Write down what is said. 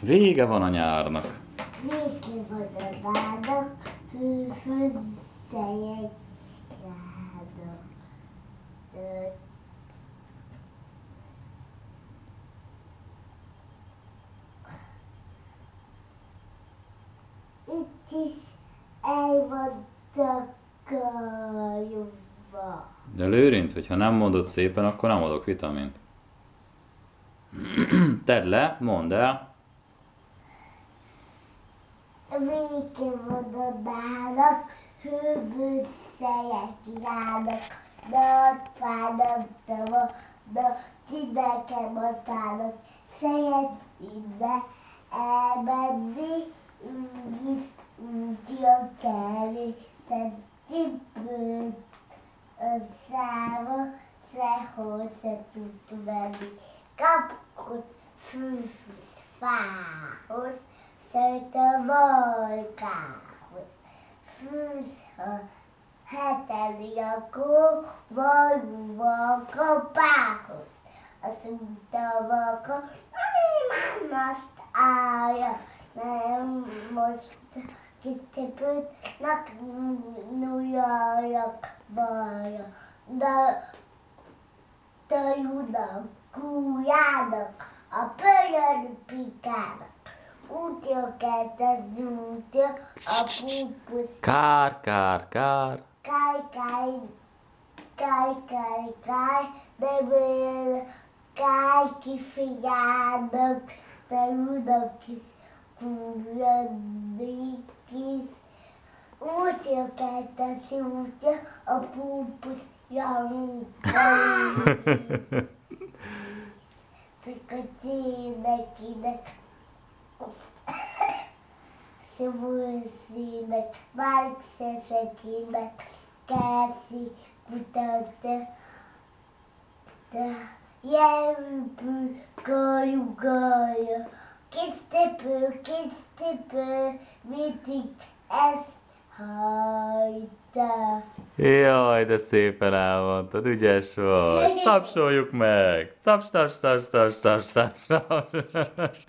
Vége van a nyárnak. Végén van a járnak. Ö, Itt is el van takarva. De Lőrinc, hogyha nem mondod szépen, akkor nem adok vitamint. Tedd le, mondd el. Végén van a bának, hőbőszelyek járnak, napának, tava, na, tineken matának, szejet ide elmenni, úgyis útja kelni, te cipőt a száma, sehol se tud venni. Kapkot fűfűsz fához, szeret a majkához. Fűsz a heteni akkor valóban kapához. Azt mondta a vaka, nem azt állja, nem most kisztépült, nak nuljajak balja. De tajunak, kújának, a pölyön pikának. Car, car, car. а пупус. car car car Кай, кай, cai, cai, cai, bebê, cai, que fiada, peluda, que curadriques, útil, que tá se útil, o pupus, já um Fica aqui, daqui, daqui. Szövőszínek, Márkszesekének, Kászi kutatta, de jelbű kajugalja. Kis tepő, kis tepő, mindig ezt hajta. Jaj, de szépen elmondtad, ügyes vagy. Tapsoljuk meg! Taps, taps, taps, taps, taps, taps, taps.